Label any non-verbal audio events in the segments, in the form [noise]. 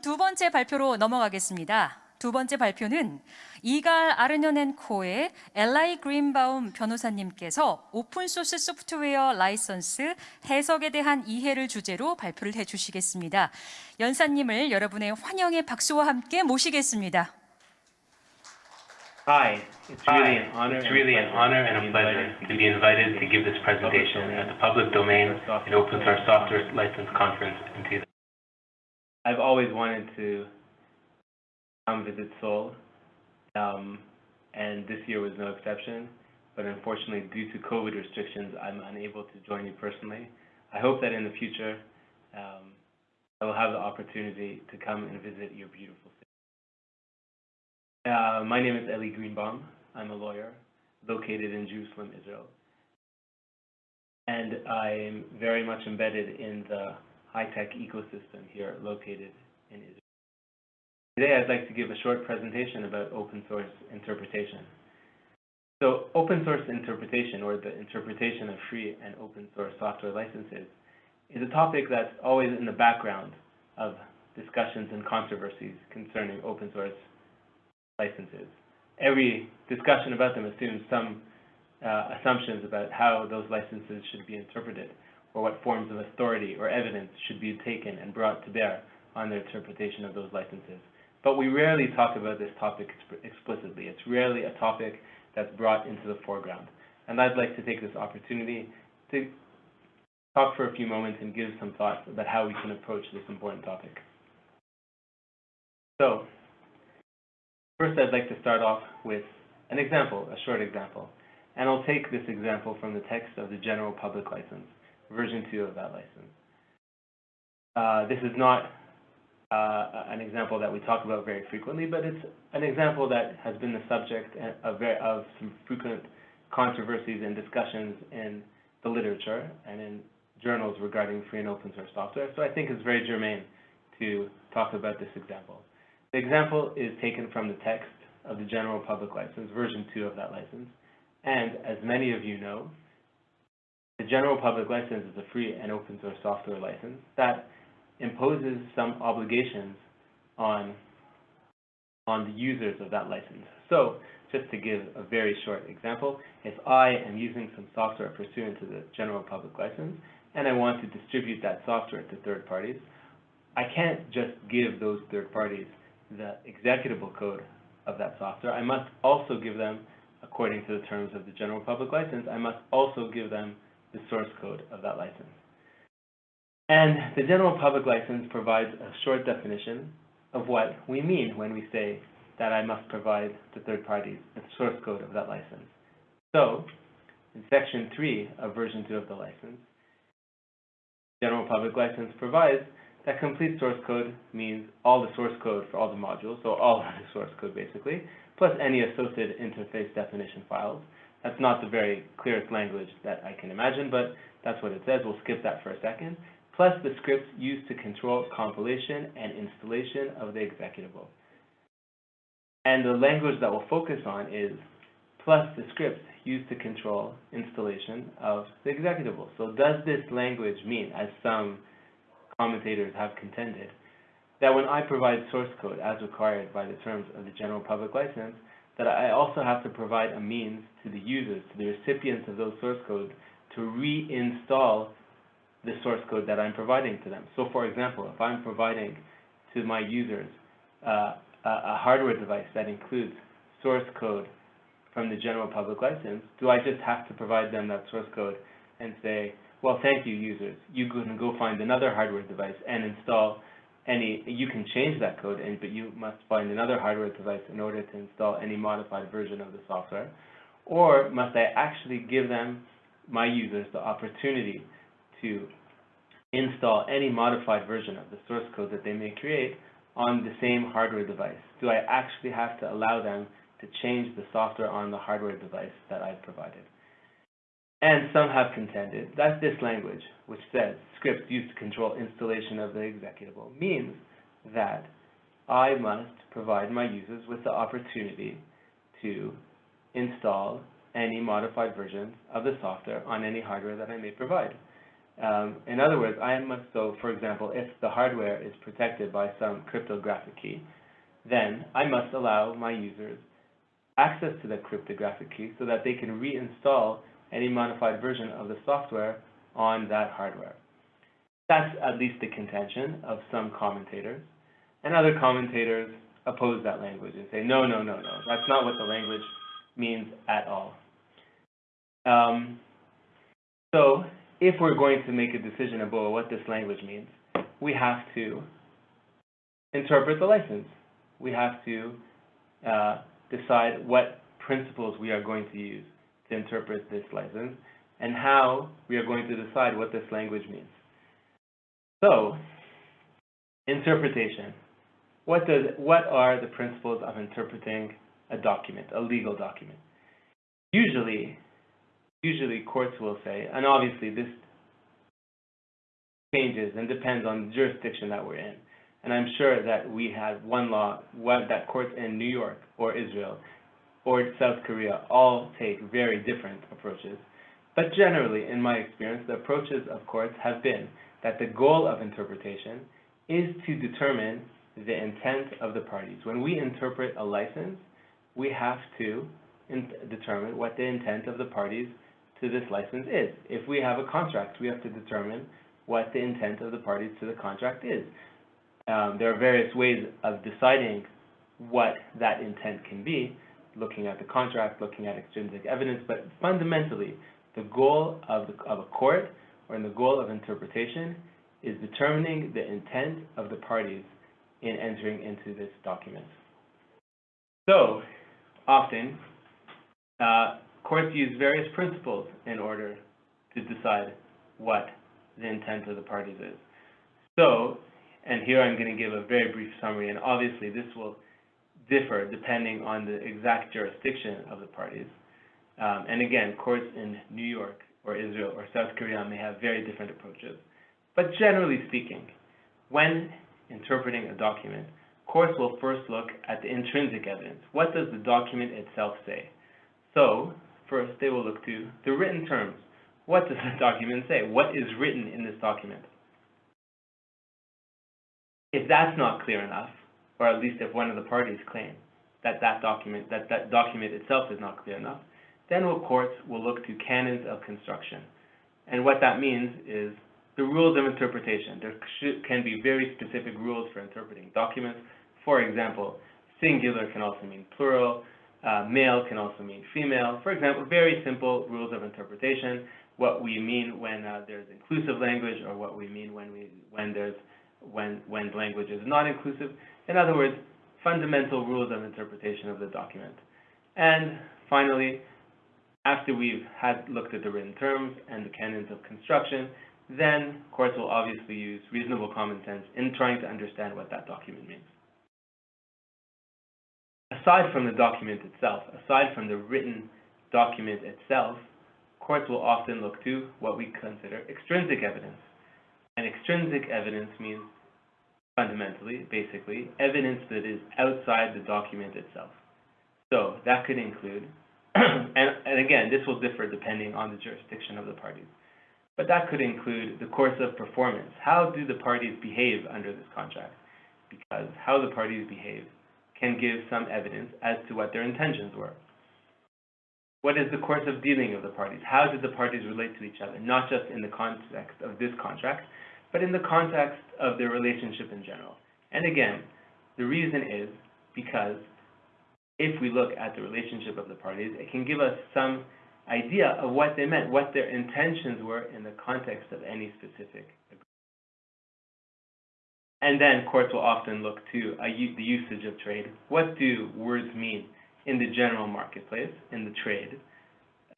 다음 두 번째 발표로 넘어가겠습니다. 두 번째 발표는 이갈 아르년앤코의 엘라이 그린바움 변호사님께서 오픈소스 소프트웨어 라이선스 해석에 대한 이해를 주제로 발표를 해주시겠습니다. 연사님을 여러분의 환영의 박수와 함께 모시겠습니다. Hi, it's really an honor. It's really an honor and a pleasure to be invited to give this presentation at the Public Domain and Open Source Software License Conference in 2000. I've always wanted to come visit Seoul, um, and this year was no exception. But unfortunately, due to COVID restrictions, I'm unable to join you personally. I hope that in the future, um, I will have the opportunity to come and visit your beautiful city. Uh, my name is Eli Greenbaum. I'm a lawyer located in Jerusalem, Israel. And I'm very much embedded in the high-tech ecosystem here located in Israel. Today, I'd like to give a short presentation about open source interpretation. So open source interpretation, or the interpretation of free and open source software licenses, is a topic that's always in the background of discussions and controversies concerning open source licenses. Every discussion about them assumes some uh, assumptions about how those licenses should be interpreted, or what forms of authority or evidence should be taken and brought to bear on the interpretation of those licenses. But we rarely talk about this topic explicitly. It's rarely a topic that's brought into the foreground. And I'd like to take this opportunity to talk for a few moments and give some thoughts about how we can approach this important topic. So, first I'd like to start off with an example, a short example. And I'll take this example from the text of the General Public License, version 2 of that license. Uh, this is not uh, an example that we talk about very frequently, but it's an example that has been the subject of, very, of some frequent controversies and discussions in the literature and in journals regarding free and open source software. So I think it's very germane to talk about this example. The example is taken from the text of the General Public License, version 2 of that license. And as many of you know, the General Public License is a free and open source software license that imposes some obligations on, on the users of that license. So just to give a very short example, if I am using some software pursuant to the general public license, and I want to distribute that software to third parties, I can't just give those third parties the executable code of that software. I must also give them, according to the terms of the general public license, I must also give them the source code of that license. And the general public license provides a short definition of what we mean when we say that I must provide to third parties the source code of that license. So, in section 3 of version 2 of the license, general public license provides that complete source code means all the source code for all the modules, so all of the source code basically, plus any associated interface definition files. That's not the very clearest language that I can imagine, but that's what it says. We'll skip that for a second plus the scripts used to control compilation and installation of the executable. And the language that we'll focus on is plus the scripts used to control installation of the executable. So does this language mean, as some commentators have contended, that when I provide source code as required by the terms of the general public license, that I also have to provide a means to the users, to the recipients of those source code, to reinstall the source code that I'm providing to them. So for example, if I'm providing to my users uh, a hardware device that includes source code from the general public license, do I just have to provide them that source code and say, well, thank you, users. You can go find another hardware device and install any, you can change that code, and, but you must find another hardware device in order to install any modified version of the software. Or must I actually give them, my users, the opportunity to install any modified version of the source code that they may create on the same hardware device? Do I actually have to allow them to change the software on the hardware device that I've provided? And some have contended that this language, which says scripts used to control installation of the executable, means that I must provide my users with the opportunity to install any modified versions of the software on any hardware that I may provide. Um, in other words, I must, so for example, if the hardware is protected by some cryptographic key, then I must allow my users access to that cryptographic key so that they can reinstall any modified version of the software on that hardware. That's at least the contention of some commentators. And other commentators oppose that language and say, no, no, no, no, that's not what the language means at all. Um, so if we're going to make a decision about what this language means, we have to interpret the license. We have to uh, decide what principles we are going to use to interpret this license and how we are going to decide what this language means. So, interpretation. What, does, what are the principles of interpreting a document, a legal document? Usually, usually courts will say, and obviously this changes and depends on the jurisdiction that we're in. And I'm sure that we have one law, that courts in New York or Israel or South Korea all take very different approaches. But generally, in my experience, the approaches of courts have been that the goal of interpretation is to determine the intent of the parties. When we interpret a license, we have to determine what the intent of the parties to this license is. If we have a contract, we have to determine what the intent of the parties to the contract is. Um, there are various ways of deciding what that intent can be, looking at the contract, looking at extrinsic evidence, but fundamentally, the goal of, the, of a court or in the goal of interpretation is determining the intent of the parties in entering into this document. So, often, uh, courts use various principles in order to decide what the intent of the parties is. So, and here I'm going to give a very brief summary, and obviously this will differ depending on the exact jurisdiction of the parties. Um, and again, courts in New York or Israel or South Korea may have very different approaches. But generally speaking, when interpreting a document, courts will first look at the intrinsic evidence. What does the document itself say? So, first they will look to the written terms. What does the [laughs] document say? What is written in this document? If that's not clear enough, or at least if one of the parties claim that that document, that that document itself is not clear enough, then will courts will look to canons of construction. And what that means is the rules of interpretation. There should, can be very specific rules for interpreting documents. For example, singular can also mean plural, uh, male can also mean female. For example, very simple rules of interpretation, what we mean when uh, there's inclusive language or what we mean when, we, when, there's, when, when language is not inclusive. In other words, fundamental rules of interpretation of the document. And finally, after we've had looked at the written terms and the canons of construction, then courts will obviously use reasonable common sense in trying to understand what that document means. Aside from the document itself, aside from the written document itself, courts will often look to what we consider extrinsic evidence. And extrinsic evidence means fundamentally, basically, evidence that is outside the document itself. So that could include [clears throat] and, and again, this will differ depending on the jurisdiction of the parties. But that could include the course of performance. How do the parties behave under this contract? Because how the parties behave can give some evidence as to what their intentions were. What is the course of dealing of the parties? How did the parties relate to each other? Not just in the context of this contract, but in the context of their relationship in general. And again, the reason is because if we look at the relationship of the parties, it can give us some idea of what they meant, what their intentions were in the context of any specific agreement. And then courts will often look to a, the usage of trade. What do words mean in the general marketplace, in the trade?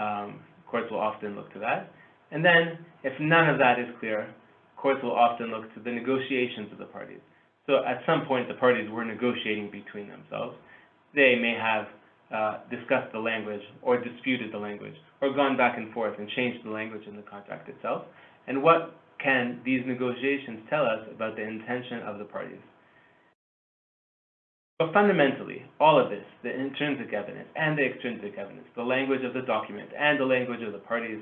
Um, courts will often look to that. And then, if none of that is clear, courts will often look to the negotiations of the parties. So at some point, the parties were negotiating between themselves they may have uh, discussed the language or disputed the language or gone back and forth and changed the language in the contract itself. And what can these negotiations tell us about the intention of the parties? But fundamentally, all of this, the intrinsic evidence and the extrinsic evidence, the language of the document and the language of the parties,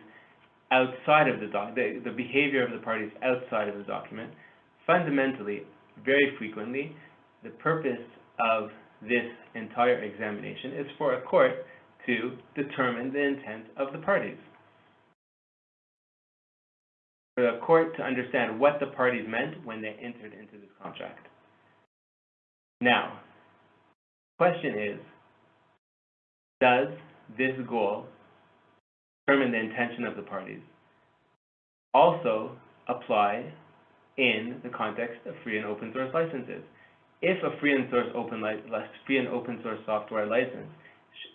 outside of the doc, the, the behavior of the parties outside of the document, fundamentally, very frequently, the purpose of this entire examination is for a court to determine the intent of the parties. For the court to understand what the parties meant when they entered into this contract. Now, question is, does this goal determine the intention of the parties also apply in the context of free and open source licenses? If a free and source open free and open source software license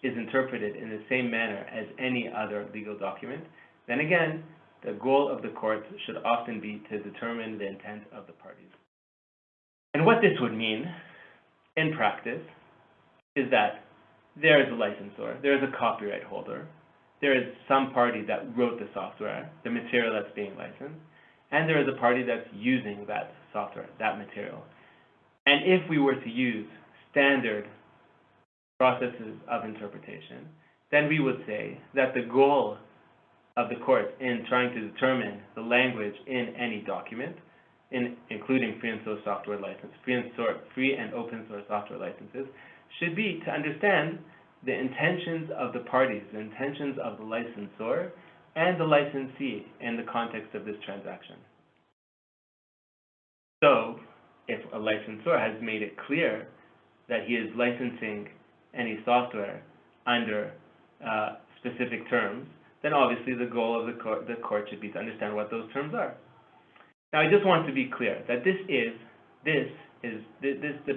is interpreted in the same manner as any other legal document, then again, the goal of the courts should often be to determine the intent of the parties. And what this would mean in practice is that there is a licensor, there is a copyright holder, there is some party that wrote the software, the material that's being licensed, and there is a party that's using that software, that material. And if we were to use standard processes of interpretation, then we would say that the goal of the court in trying to determine the language in any document, in, including free and source software license, free and, source, free and open source software licenses, should be to understand the intentions of the parties, the intentions of the licensor and the licensee in the context of this transaction. So, if a licensor has made it clear that he is licensing any software under uh, specific terms, then obviously the goal of the court, the court should be to understand what those terms are. Now, I just want to be clear that this is, this is, this, this the,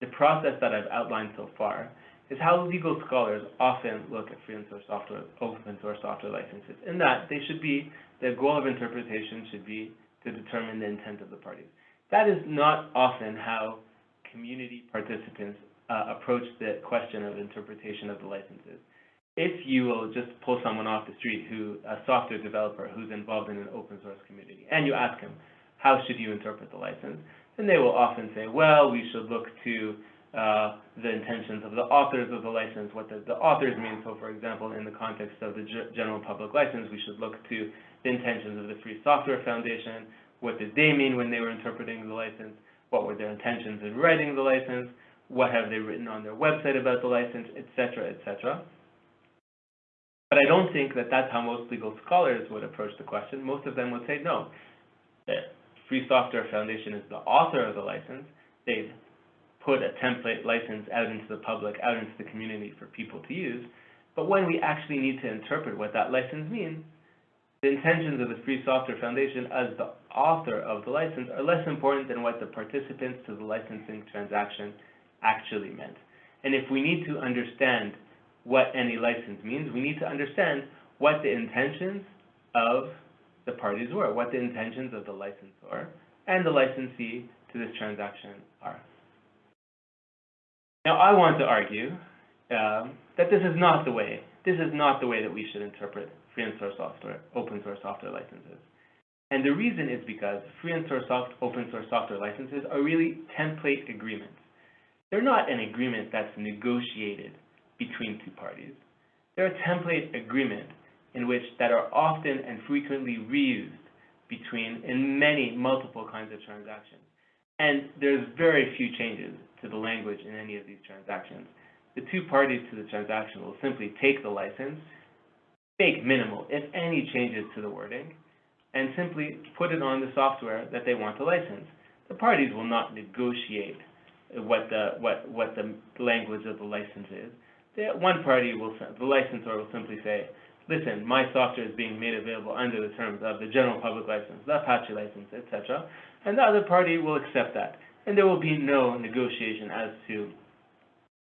the process that I've outlined so far is how legal scholars often look at free and source software, open source software licenses, in that they should be, the goal of interpretation should be to determine the intent of the parties. That is not often how community participants uh, approach the question of interpretation of the licenses. If you will just pull someone off the street who, a software developer who's involved in an open source community, and you ask him, how should you interpret the license? Then they will often say, well, we should look to uh, the intentions of the authors of the license, what the, the authors mean. So, for example, in the context of the general public license, we should look to the intentions of the Free Software Foundation, what did they mean when they were interpreting the license, what were their intentions in writing the license, what have they written on their website about the license, etc., etc. But I don't think that that's how most legal scholars would approach the question. Most of them would say, no, the Free Software Foundation is the author of the license. They've put a template license out into the public, out into the community for people to use. But when we actually need to interpret what that license means, the intentions of the Free Software Foundation as the author of the license are less important than what the participants to the licensing transaction actually meant. And if we need to understand what any license means, we need to understand what the intentions of the parties were, what the intentions of the licensor and the licensee to this transaction are. Now, I want to argue um, that this is not the way, this is not the way that we should interpret free and source software, open source software licenses. And the reason is because free and source soft, open source software licenses are really template agreements. They're not an agreement that's negotiated between two parties. They're a template agreement in which that are often and frequently reused between in many multiple kinds of transactions. And there's very few changes to the language in any of these transactions. The two parties to the transaction will simply take the license, make minimal, if any, changes to the wording, and simply put it on the software that they want to license. The parties will not negotiate what the what what the language of the license is. The, one party will the licensor will simply say, listen, my software is being made available under the terms of the general public license, the Apache license, etc. And the other party will accept that. And there will be no negotiation as to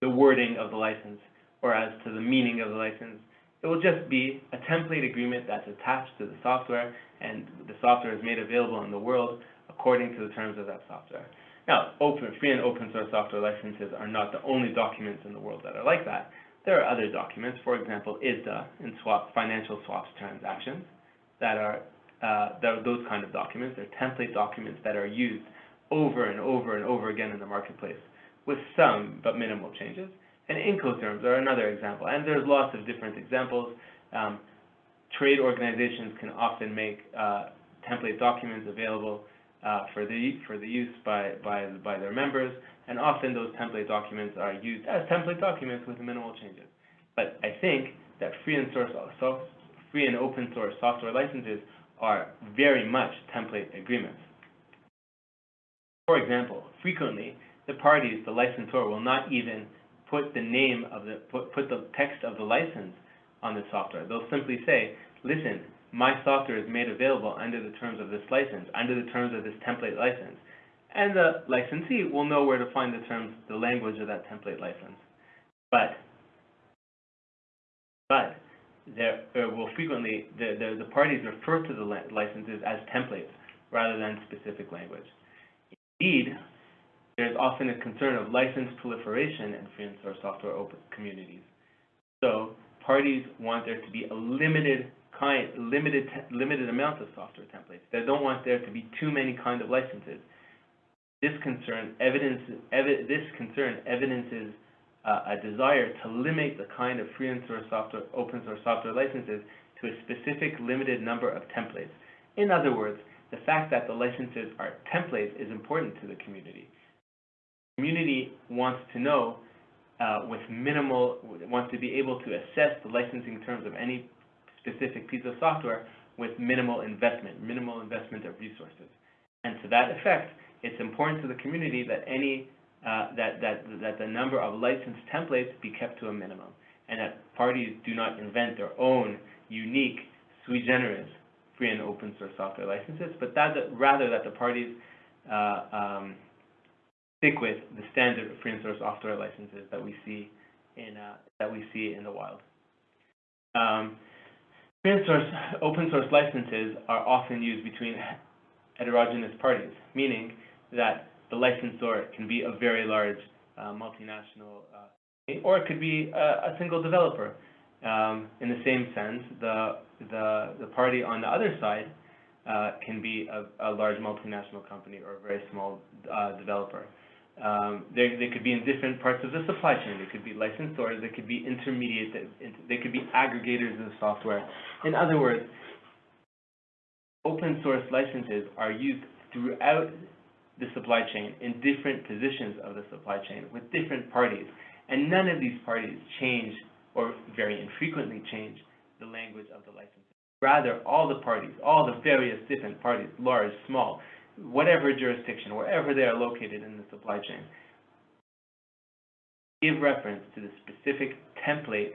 the wording of the license or as to the meaning of the license. It will just be a template agreement that's attached to the software and the software is made available in the world according to the terms of that software. Now, open, free and open source software licenses are not the only documents in the world that are like that. There are other documents, for example, ISDA and swap, financial swaps transactions, that are, uh, that are those kind of documents. They're template documents that are used over and over and over again in the marketplace with some but minimal changes. And Incoterms are another example, and there's lots of different examples. Um, trade organizations can often make uh, template documents available uh, for the for the use by by by their members, and often those template documents are used as template documents with minimal changes. But I think that free and source free and open source software licenses are very much template agreements. For example, frequently the parties, the licensor, will not even put the name of the put, put the text of the license on the software. They'll simply say, listen, my software is made available under the terms of this license, under the terms of this template license. And the licensee will know where to find the terms, the language of that template license. But, but there, will frequently, the, the, the parties refer to the licenses as templates rather than specific language. Indeed, there's often a concern of license proliferation in free and source software open communities. So parties want there to be a limited kind, limited, limited amount of software templates. They don't want there to be too many kind of licenses. This concern evidence, evi this concern evidences uh, a desire to limit the kind of free and source software, open source software licenses to a specific limited number of templates. In other words, the fact that the licenses are templates is important to the community. The community wants to know uh, with minimal, wants to be able to assess the licensing terms of any specific piece of software with minimal investment, minimal investment of resources. And to that effect, it's important to the community that any uh, that that that the number of licensed templates be kept to a minimum, and that parties do not invent their own unique sui generis free and open source software licenses, but that, rather that the parties uh, um, stick with the standard free and source software licenses that we see in uh, that we see in the wild. Um, free and source open source licenses are often used between heterogeneous parties, meaning that the licensor can be a very large uh, multinational, uh, or it could be a, a single developer. Um, in the same sense, the, the, the party on the other side uh, can be a, a, large multinational company or a very small uh, developer. Um, they, they could be in different parts of the supply chain. They could be licensors. They could be intermediate. They could be aggregators of software. In other words, open source licenses are used throughout the supply chain in different positions of the supply chain with different parties. And none of these parties change or very infrequently change the language of the license. Rather, all the parties, all the various different parties, large, small, whatever jurisdiction, wherever they are located in the supply chain, give reference to the specific template,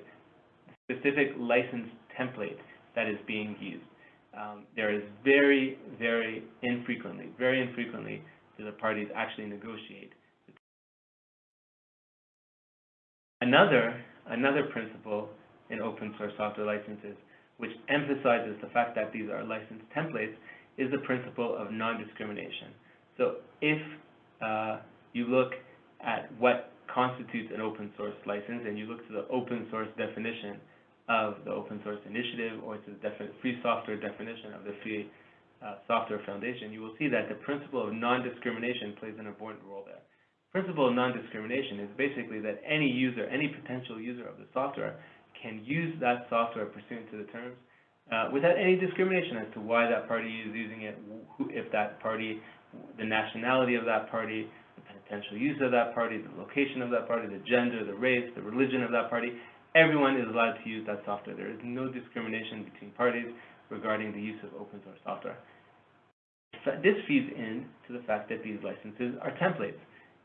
specific license template that is being used. Um, there is very, very infrequently, very infrequently, do the parties actually negotiate. Another another principle in open source software licenses, which emphasizes the fact that these are licensed templates, is the principle of non-discrimination. So if uh, you look at what constitutes an open source license and you look to the open source definition of the open source initiative or to the free software definition of the free uh, software foundation, you will see that the principle of non-discrimination plays an important role there principle of non-discrimination is basically that any user, any potential user of the software can use that software pursuant to the terms uh, without any discrimination as to why that party is using it, who, if that party, the nationality of that party, the potential use of that party, the location of that party, the gender, the race, the religion of that party. Everyone is allowed to use that software. There is no discrimination between parties regarding the use of open source software. This feeds in to the fact that these licenses are templates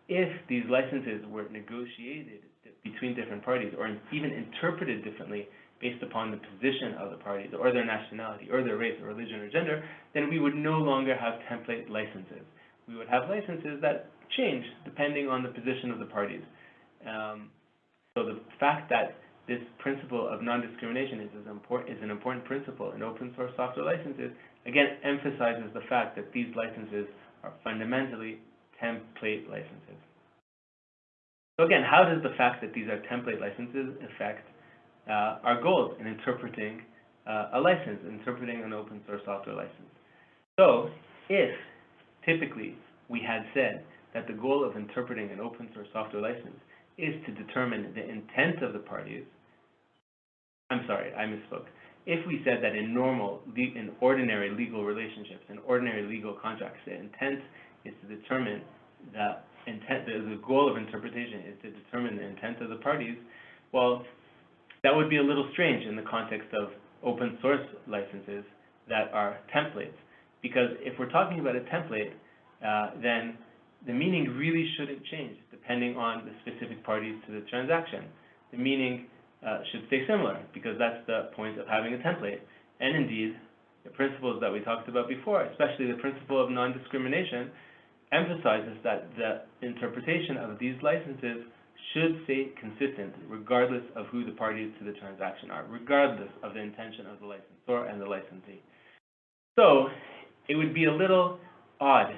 if these licenses were negotiated between different parties or even interpreted differently based upon the position of the parties or their nationality or their race or religion or gender, then we would no longer have template licenses. We would have licenses that change depending on the position of the parties. Um, so the fact that this principle of non-discrimination is, is an important principle in open source software licenses, again, emphasizes the fact that these licenses are fundamentally template licenses. So again, how does the fact that these are template licenses affect uh, our goals in interpreting uh, a license, interpreting an open source software license? So if typically we had said that the goal of interpreting an open source software license is to determine the intent of the parties, I'm sorry, I misspoke. if we said that in normal, in ordinary legal relationships, in ordinary legal contracts, the intent is to determine the intent, the, the goal of interpretation is to determine the intent of the parties, well, that would be a little strange in the context of open source licenses that are templates. Because if we're talking about a template, uh, then the meaning really shouldn't change depending on the specific parties to the transaction. The meaning uh, should stay similar because that's the point of having a template. And indeed, the principles that we talked about before, especially the principle of non-discrimination, emphasizes that the interpretation of these licenses should stay consistent regardless of who the parties to the transaction are, regardless of the intention of the licensor and the licensee. So, it would be a little odd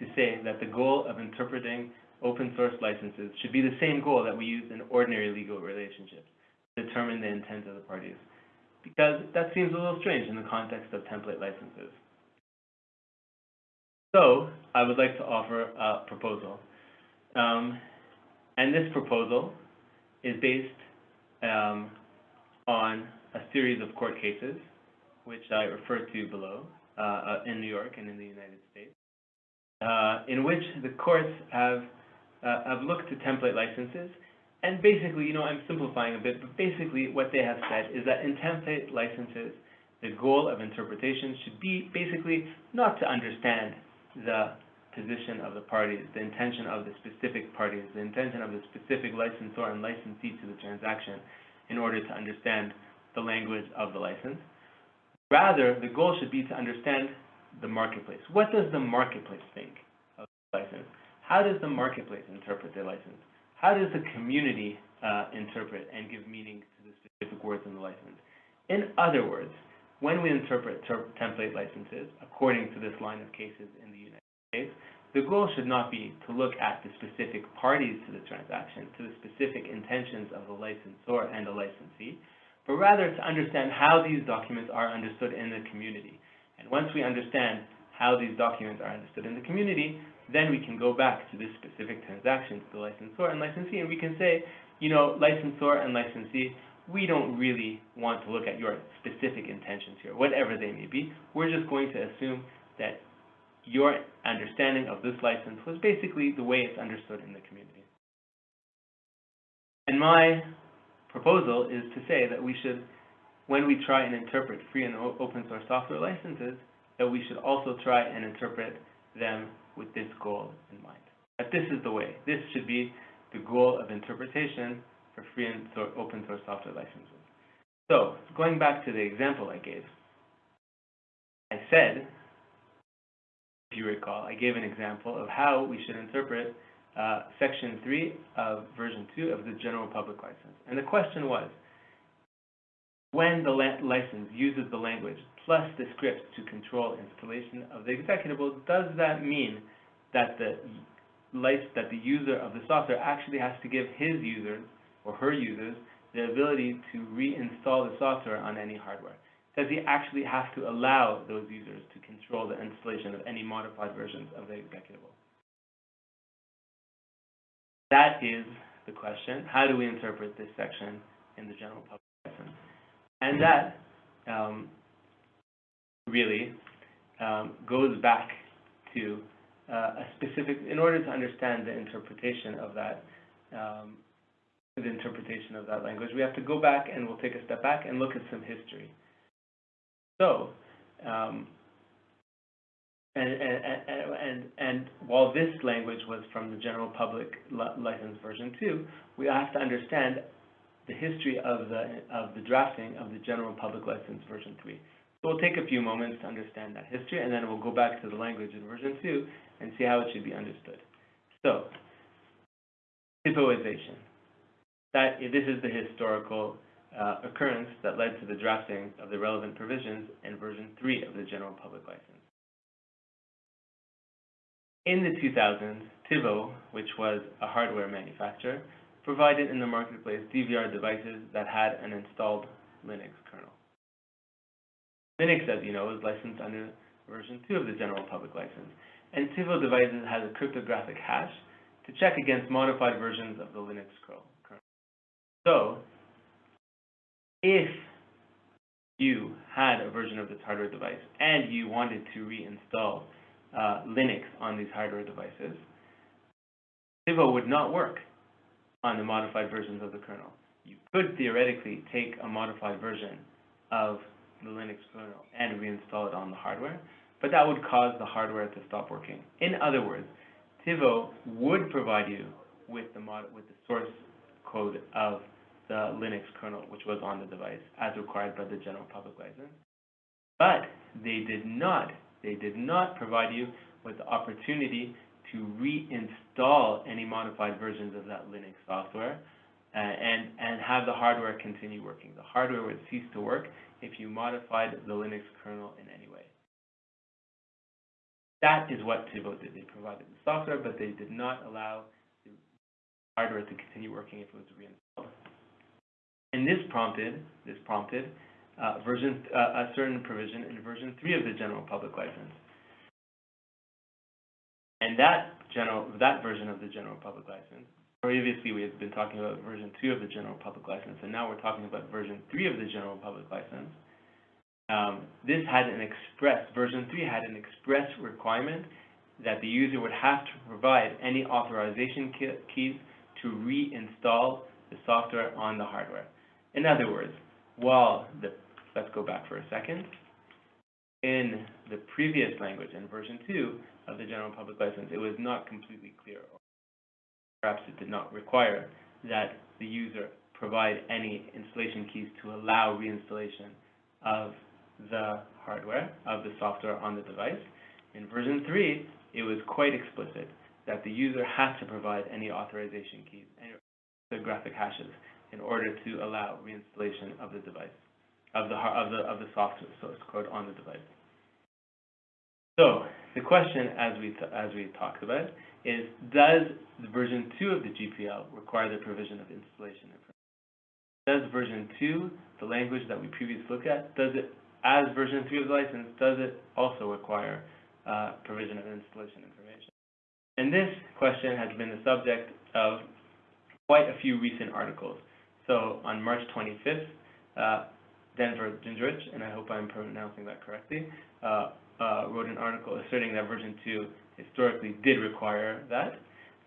to say that the goal of interpreting open source licenses should be the same goal that we use in ordinary legal relationships, to determine the intent of the parties. Because that seems a little strange in the context of template licenses. So, I would like to offer a proposal. Um, and this proposal is based um, on a series of court cases, which I refer to below, uh, uh, in New York and in the United States, uh, in which the courts have, uh, have looked to template licenses. And basically, you know, I'm simplifying a bit, but basically what they have said is that in template licenses, the goal of interpretation should be basically not to understand the position of the parties, the intention of the specific parties, the intention of the specific licensor and licensee to the transaction in order to understand the language of the license. Rather, the goal should be to understand the marketplace. What does the marketplace think of the license? How does the marketplace interpret the license? How does the community uh, interpret and give meaning to the specific words in the license? In other words, when we interpret ter- template licenses, according to this line of cases in the United States, the goal should not be to look at the specific parties to the transaction, to the specific intentions of the licensor and the licensee, but rather to understand how these documents are understood in the community. And once we understand how these documents are understood in the community, then we can go back to this specific transaction to the licensor and licensee, and we can say, you know, licensor and licensee, we don't really want to look at your specific intentions here, whatever they may be. We're just going to assume that your understanding of this license was basically the way it's understood in the community. And my proposal is to say that we should, when we try and interpret free and open source software licenses, that we should also try and interpret them with this goal in mind. That this is the way. This should be the goal of interpretation for free and so open source software licenses. So, going back to the example I gave, I said, if you recall, I gave an example of how we should interpret uh, Section 3 of Version 2 of the General Public License. And the question was, when the license uses the language plus the script to control installation of the executable, does that mean that the that the user of the software actually has to give his users or her users the ability to reinstall the software on any hardware? Does he actually have to allow those users to control the installation of any modified versions of the executable? That is the question. How do we interpret this section in the general public license? And that um, really um, goes back to uh, a specific, in order to understand the interpretation of that, um, the interpretation of that language, we have to go back and we'll take a step back and look at some history. So, um, and, and, and, and, and while this language was from the general public license version two, we have to understand the history of the, of the drafting of the general public license version three. So we'll take a few moments to understand that history, and then we'll go back to the language in version two and see how it should be understood. So, Tivoization. That, this is the historical uh, occurrence that led to the drafting of the relevant provisions in version 3 of the General Public License. In the 2000s, TiVo, which was a hardware manufacturer, provided in the marketplace DVR devices that had an installed Linux kernel. Linux, as you know, is licensed under version 2 of the General Public License, and TiVo devices has a cryptographic hash to check against modified versions of the Linux kernel. So, if you had a version of this hardware device and you wanted to reinstall uh, Linux on these hardware devices, Tivo would not work on the modified versions of the kernel. You could theoretically take a modified version of the Linux kernel and reinstall it on the hardware, but that would cause the hardware to stop working. In other words, Tivo would provide you with the with the source code of the Linux kernel, which was on the device, as required by the general public license. But they did not, they did not provide you with the opportunity to reinstall any modified versions of that Linux software uh, and, and have the hardware continue working. The hardware would cease to work if you modified the Linux kernel in any way. That is what Tivo did. They provided the software, but they did not allow the hardware to continue working if it was reinstalled. This prompted, this prompted uh, version, uh, a certain provision in version 3 of the general public license. And that general, that version of the general public license, previously we had been talking about version 2 of the general public license, and now we're talking about version 3 of the general public license. Um, this had an express, version 3 had an express requirement that the user would have to provide any authorization keys to reinstall the software on the hardware. In other words, while the, let's go back for a second, in the previous language, in version 2 of the general public license, it was not completely clear, or perhaps it did not require that the user provide any installation keys to allow reinstallation of the hardware, of the software on the device. In version 3, it was quite explicit that the user had to provide any authorization keys, any graphic hashes, in order to allow reinstallation of the device, of the, of the, of the software source code on the device. So, the question, as we, as we talked about, is does the version 2 of the GPL require the provision of installation information? Does version 2, the language that we previously looked at, does it as version 3 of the license, does it also require uh, provision of installation information? And this question has been the subject of quite a few recent articles. So on March 25th, uh, Denver Gingerich, and I hope I'm pronouncing that correctly, uh, uh, wrote an article asserting that version 2 historically did require that.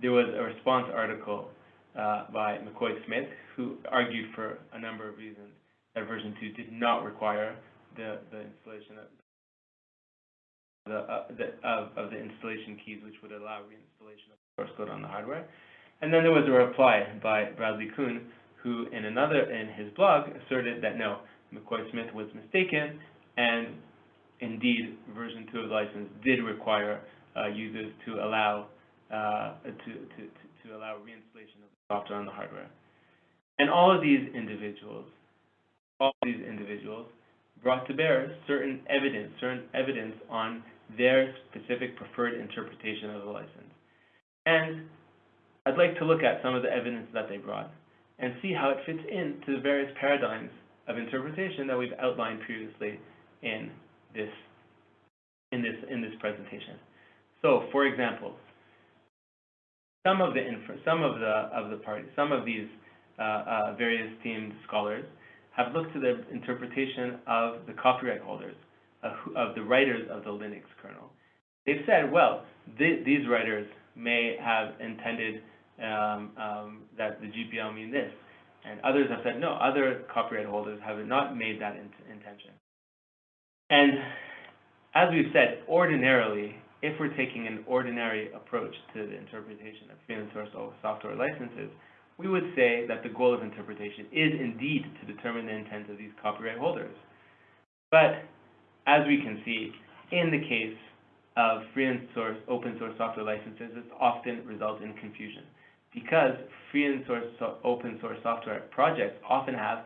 There was a response article uh, by McCoy Smith, who argued for a number of reasons that version 2 did not require the, the installation of the, uh, the of, of the installation keys, which would allow reinstallation of source code on the hardware. And then there was a reply by Bradley Kuhn, who in another in his blog asserted that no, McCoy Smith was mistaken, and indeed version 2 of the license did require uh, users to allow uh, to, to, to, allow reinstallation of the software on the hardware. And all of these individuals, all these individuals brought to bear certain evidence, certain evidence on their specific preferred interpretation of the license. And I'd like to look at some of the evidence that they brought and see how it fits into the various paradigms of interpretation that we've outlined previously in this in this in this presentation. So, for example, some of the some of the of the parties, some of these uh, uh, various themed scholars have looked to the interpretation of the copyright holders, of, of the writers of the Linux kernel. They've said, well, th these writers may have intended um, um, that the GPL mean this, and others have said, no, other copyright holders have not made that in intention. And as we've said, ordinarily, if we're taking an ordinary approach to the interpretation of free and source software licenses, we would say that the goal of interpretation is indeed to determine the intent of these copyright holders. But as we can see, in the case of free and source, open source software licenses, it often results in confusion because free and source, so open source software projects often have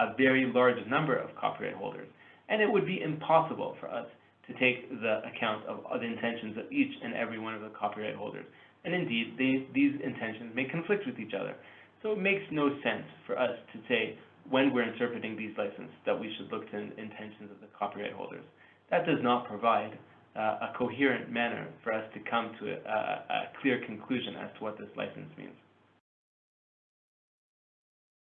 a very large number of copyright holders. And it would be impossible for us to take the account of the intentions of each and every one of the copyright holders. And indeed, they, these intentions may conflict with each other. So it makes no sense for us to say, when we're interpreting these licenses, that we should look to the intentions of the copyright holders. That does not provide a coherent manner for us to come to a, a, clear conclusion as to what this license means.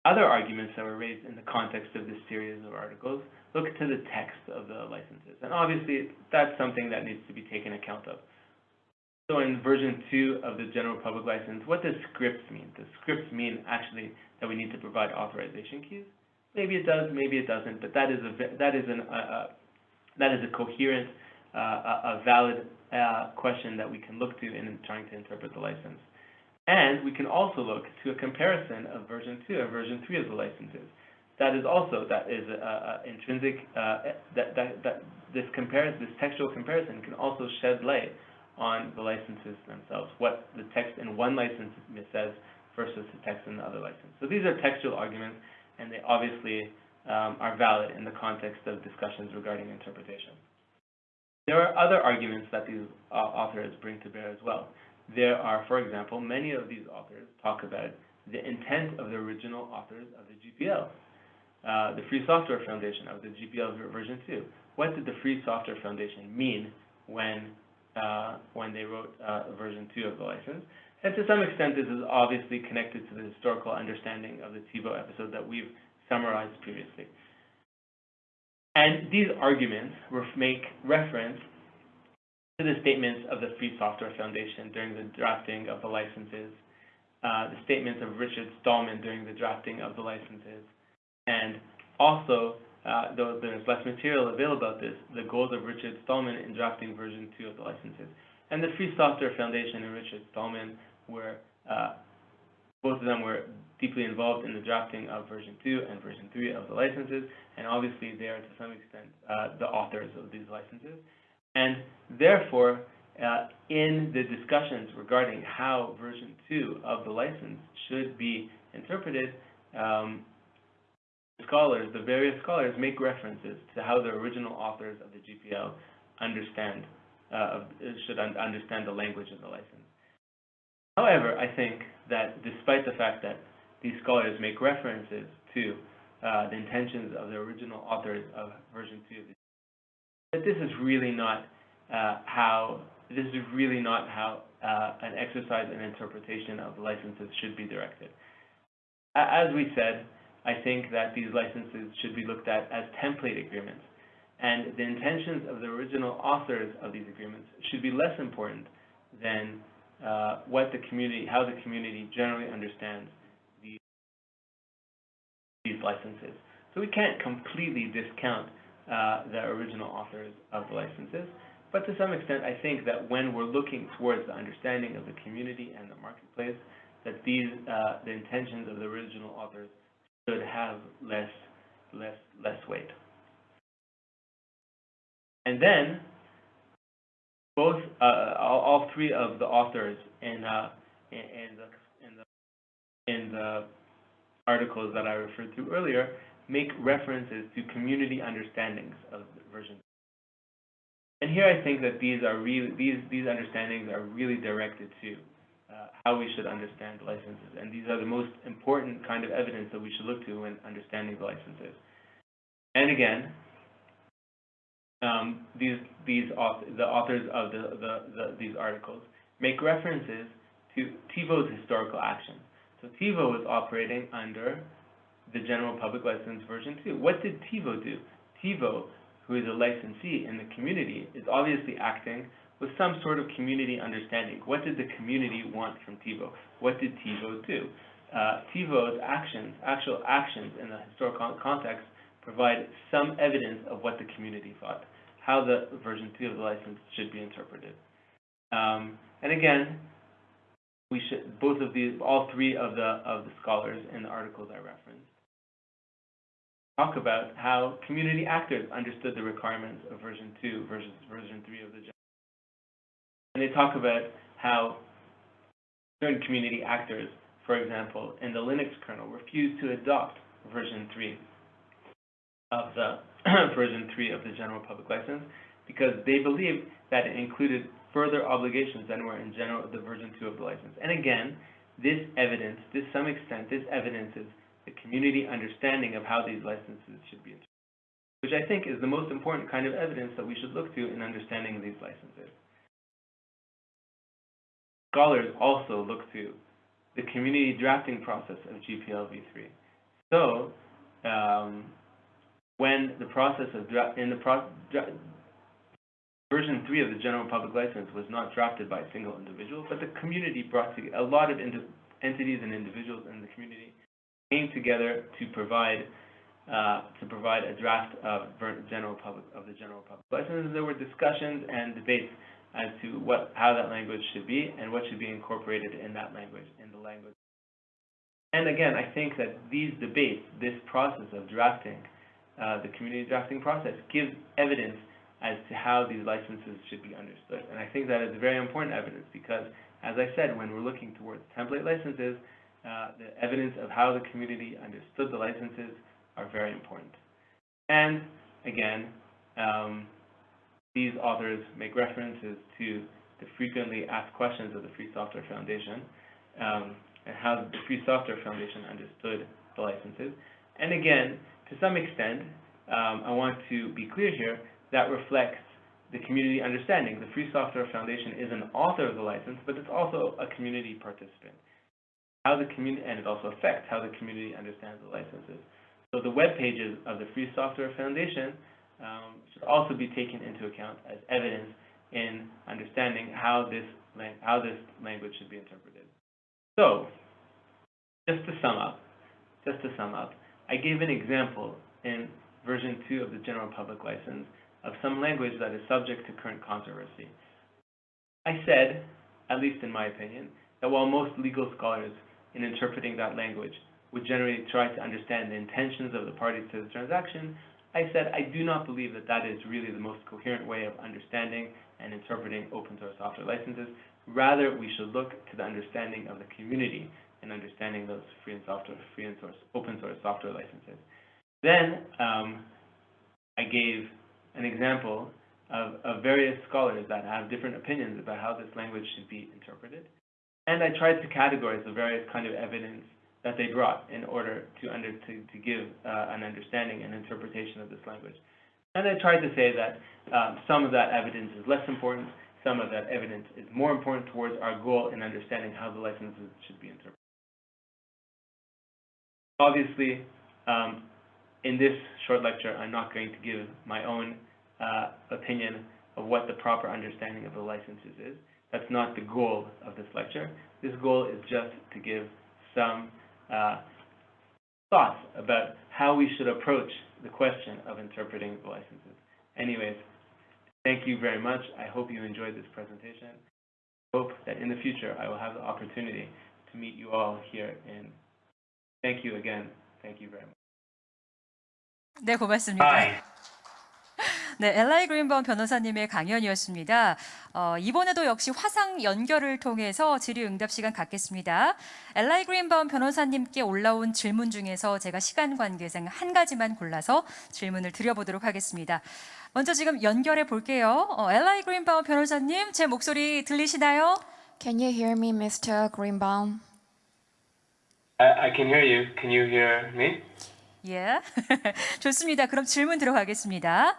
Other arguments that were raised in the context of this series of articles look to the text of the licenses. And obviously, that's something that needs to be taken account of. So in version two of the general public license, what does scripts mean? Does scripts mean actually that we need to provide authorization keys? Maybe it does, maybe it doesn't, but that is a, that is an, uh, uh, that is a coherent, a, a valid, uh, question that we can look to in trying to interpret the license. And we can also look to a comparison of version two and version three of the licenses. That is also, that is a, a intrinsic, uh, that, that, that this comparison, this textual comparison can also shed light on the licenses themselves, what the text in one license says versus the text in the other license. So these are textual arguments, and they obviously um, are valid in the context of discussions regarding interpretation. There are other arguments that these uh, authors bring to bear as well. There are, for example, many of these authors talk about the intent of the original authors of the GPL, uh, the Free Software Foundation of the GPL version 2. What did the Free Software Foundation mean when, uh, when they wrote uh, version 2 of the license? And to some extent, this is obviously connected to the historical understanding of the TiVo episode that we've summarized previously. And these arguments make reference to the statements of the Free Software Foundation during the drafting of the licenses, uh, the statements of Richard Stallman during the drafting of the licenses, and also, uh, though there's less material available about this, the goals of Richard Stallman in drafting version two of the licenses. And the Free Software Foundation and Richard Stallman were, uh, both of them were deeply involved in the drafting of version two and version three of the licenses, and obviously they are to some extent uh, the authors of these licenses. And therefore, uh, in the discussions regarding how version two of the license should be interpreted, um, scholars, the various scholars make references to how the original authors of the GPL understand, uh, should un- understand the language of the license. However, I think that despite the fact that these scholars make references to uh, the intentions of the original authors of version two of the that this is really not uh, how this is really not how uh, an exercise in interpretation of licenses should be directed. As we said, I think that these licenses should be looked at as template agreements, and the intentions of the original authors of these agreements should be less important than uh, what the community, how the community generally understands these licenses. So we can't completely discount uh, the original authors of the licenses, but to some extent, I think that when we're looking towards the understanding of the community and the marketplace, that these, uh, the intentions of the original authors should have less, less, less weight. And then, both, uh, all, all three of the authors in, uh, in the, in the, the articles that I referred to earlier, make references to community understandings of version. And here I think that these are really, these, these understandings are really directed to uh, how we should understand licenses. And these are the most important kind of evidence that we should look to when understanding the licenses. And again, um, these, these the authors of the, the, the, these articles make references to TiVo's historical actions. So TiVo was operating under the general public license version 2. What did TiVo do? TiVo, who is a licensee in the community, is obviously acting with some sort of community understanding. What did the community want from TiVo? What did TiVo do? Uh, TiVo's actions, actual actions in the historical context, provide some evidence of what the community thought, how the version 2 of the license should be interpreted. Um, and again, we should, both of these, all three of the, of the scholars in the articles I referenced, talk about how community actors understood the requirements of version 2 versus version 3 of the general. And they talk about how certain community actors, for example, in the Linux kernel, refused to adopt version 3 of the [clears throat] version 3 of the general public license because they believed that it included further obligations than were in general the version 2 of the license. And again, this evidence, to some extent, this evidences the community understanding of how these licenses should be interpreted, which I think is the most important kind of evidence that we should look to in understanding these licenses. Scholars also look to the community drafting process of GPL v3. So, um, when the process of in the pro- version three of the general public license was not drafted by a single individual, but the community brought together a lot of entities and individuals in the community came together to provide uh, to provide a draft of general public of the general public license. There were discussions and debates as to what how that language should be and what should be incorporated in that language in the language. And again, I think that these debates, this process of drafting, uh, the community drafting process, gives evidence as to how these licenses should be understood. And I think that is very important evidence because, as I said, when we're looking towards template licenses, uh, the evidence of how the community understood the licenses are very important. And again, um, these authors make references to the frequently asked questions of the Free Software Foundation um, and how the Free Software Foundation understood the licenses. And again, to some extent, um, I want to be clear here, that reflects the community understanding. The Free Software Foundation is an author of the license, but it's also a community participant. How the community, and it also affects how the community understands the licenses. So the web pages of the Free Software Foundation um, should also be taken into account as evidence in understanding how this, how this language should be interpreted. So, just to sum up, just to sum up, I gave an example in version 2 of the General Public License of some language that is subject to current controversy. I said, at least in my opinion, that while most legal scholars in interpreting that language would generally try to understand the intentions of the parties to the transaction, I said I do not believe that that is really the most coherent way of understanding and interpreting open source software licenses. Rather, we should look to the understanding of the community in understanding those free and software, free and source, open source software licenses. Then um, I gave an example of, of various scholars that have different opinions about how this language should be interpreted. And I tried to categorize the various kind of evidence that they brought in order to, under, to, to give uh, an understanding and interpretation of this language. And I tried to say that um, some of that evidence is less important, some of that evidence is more important towards our goal in understanding how the licenses should be interpreted. Obviously, um, in this short lecture, I'm not going to give my own uh, opinion of what the proper understanding of the licenses is. That's not the goal of this lecture. This goal is just to give some uh, thoughts about how we should approach the question of interpreting the licenses. Anyways, thank you very much. I hope you enjoyed this presentation. I hope that in the future I will have the opportunity to meet you all here in. Thank you again. Thank you very much. 네, 고맙습니다. Hi. [laughs] 네, 엘라이 그린바움 변호사님의 강연이었습니다. 어, 이번에도 역시 화상 연결을 통해서 질의응답 시간 갖겠습니다. 엘라이 그린바움 변호사님께 올라온 질문 중에서 제가 시간 관계상 한 가지만 골라서 질문을 드려보도록 하겠습니다. 먼저 지금 연결해 볼게요. 어, 엘라이 그린바움 변호사님, 제 목소리 들리시나요? Can you hear me, Mr. Greenbaum? I, I can hear you. Can you hear me? 예. [laughs] 좋습니다. 그럼 질문 들어가겠습니다.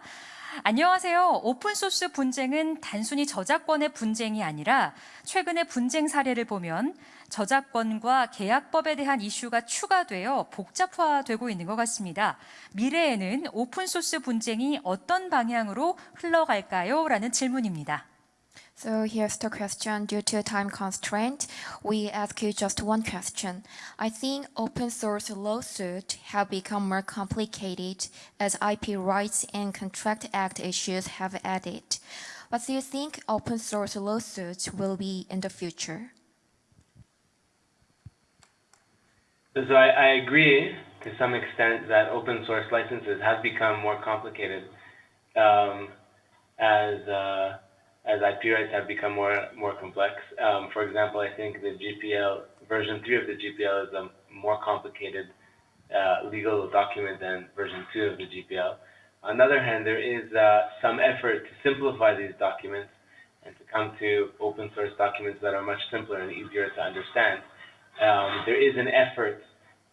안녕하세요. 오픈소스 분쟁은 단순히 저작권의 분쟁이 아니라 최근의 분쟁 사례를 보면 저작권과 계약법에 대한 이슈가 추가되어 복잡화되고 있는 것 같습니다. 미래에는 오픈소스 분쟁이 어떤 방향으로 흘러갈까요? 라는 질문입니다. So here's the question. Due to time constraint, we ask you just one question. I think open source lawsuits have become more complicated as IP rights and Contract Act issues have added. What do you think open source lawsuits will be in the future? So I, I agree to some extent that open source licenses have become more complicated um, as uh, as IP rights have become more more complex. Um, for example, I think the GPL version three of the GPL is a more complicated uh, legal document than version two of the GPL. On the other hand, there is uh, some effort to simplify these documents and to come to open source documents that are much simpler and easier to understand. Um, there is an effort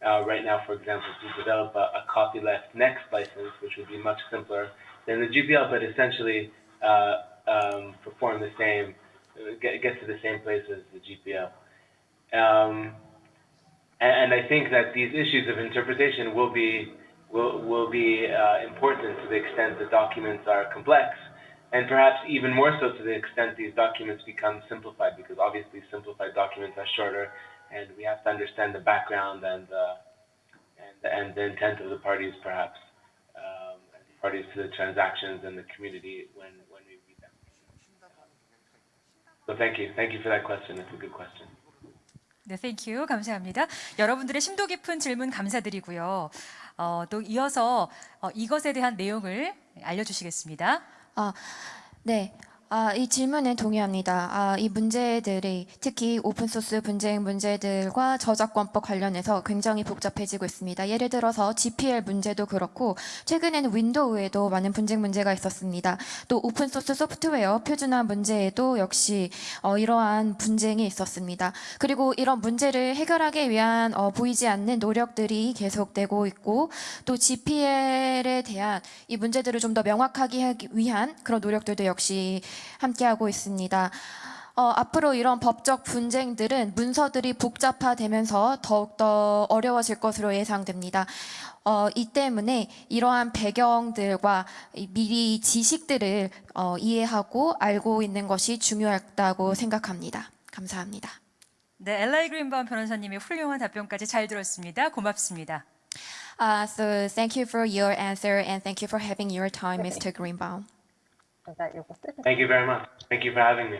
uh, right now, for example, to develop a, a copyleft next license, which would be much simpler than the GPL, but essentially uh, um, perform the same, get, get to the same place as the GPL. Um, and, and I think that these issues of interpretation will be will will be uh, important to the extent the documents are complex, and perhaps even more so to the extent these documents become simplified, because obviously simplified documents are shorter, and we have to understand the background and and and the intent of the parties, perhaps um, parties to the transactions and the community when So thank you, thank you for that question. It's a good question. 네, 땡큐 감사합니다. 여러분들의 심도 깊은 질문 감사드리고요. 어, 또 이어서 어, 이것에 대한 내용을 알려주시겠습니다. 아, 네. 아, 이 질문에 동의합니다. 아, 이 문제들이 특히 오픈소스 분쟁 문제들과 저작권법 관련해서 굉장히 복잡해지고 있습니다. 예를 들어서 GPL 문제도 그렇고 최근에는 윈도우에도 많은 분쟁 문제가 있었습니다. 또 오픈소스 소프트웨어 표준화 문제에도 역시 어, 이러한 분쟁이 있었습니다. 그리고 이런 문제를 해결하기 위한 어, 보이지 않는 노력들이 계속되고 있고 또 GPL에 대한 이 문제들을 좀 더 명확하게 하기 위한 그런 노력들도 역시 함께하고 있습니다. 어, 앞으로 이런 법적 분쟁들은 문서들이 복잡화되면서 더욱더 어려워질 것으로 예상됩니다. 어, 이 때문에 이러한 배경들과 이 미리 지식들을 어, 이해하고 알고 있는 것이 중요하다고 생각합니다. 감사합니다. 네, 엘라이 그린바움 변호사님의 훌륭한 답변까지 잘 들었습니다. 고맙습니다. Uh, so thank you for your answer and thank you for having your time, Mr. Greenbaum. Thank you very much. Thank you for having me.